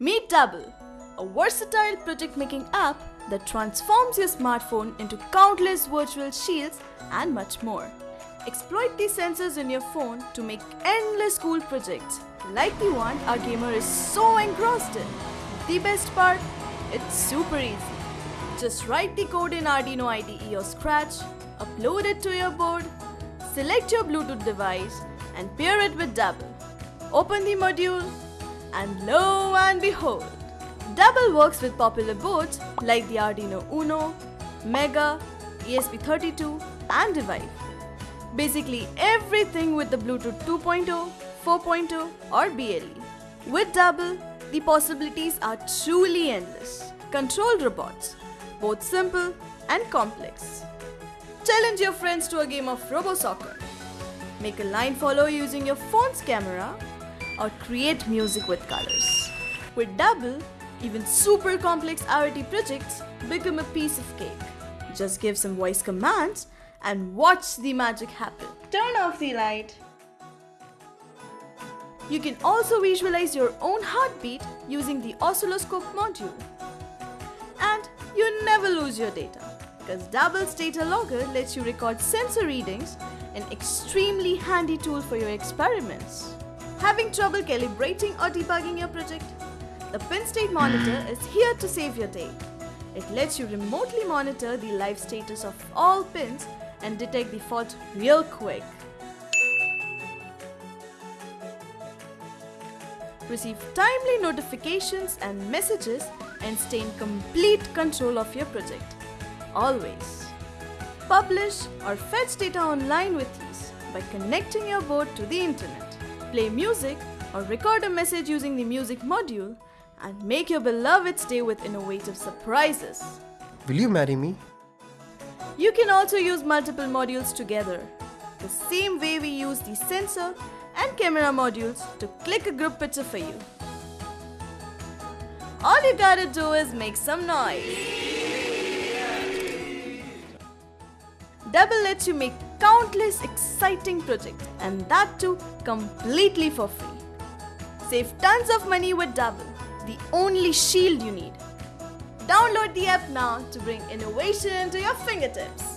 Meet Dabble, a versatile project making app that transforms your smartphone into countless virtual shields and much more. Exploit these sensors in your phone to make endless cool projects, like the one our gamer is so engrossed in. The best part? It's super easy. Just write the code in Arduino IDE or Scratch, upload it to your board, select your Bluetooth device, and pair it with Dabble. Open the module, and lo and behold, Dabble works with popular boards like the Arduino Uno, Mega, ESP32, and evive. Basically everything with the Bluetooth 2.0, 4.0 or BLE. With Dabble, the possibilities are truly endless. Control robots, both simple and complex. Challenge your friends to a game of Robo Soccer. Make a line follow using your phone's camera or create music with colors. With Dabble, even super complex IoT projects become a piece of cake. Just give some voice commands and watch the magic happen. Turn off the light. You can also visualize your own heartbeat using the oscilloscope module. And you never lose your data because Dabble's data logger lets you record sensor readings, an extremely handy tool for your experiments. Having trouble calibrating or debugging your project? The Pin state monitor is here to save your day. It lets you remotely monitor the live status of all pins and detect the fault real quick. Receive timely notifications and messages and stay in complete control of your project. Always. Publish or fetch data online with ease by connecting your board to the internet. Play music or record a message using the music module and make your beloved stay with innovative surprises. Will you marry me? You can also use multiple modules together, the same way we use the sensor and camera modules to click a group picture for you. All you gotta do is make some noise. Dabble lets you make countless exciting projects and that too completely for free. Save tons of money with Dabble, the only shield you need. Download the app now to bring innovation to your fingertips.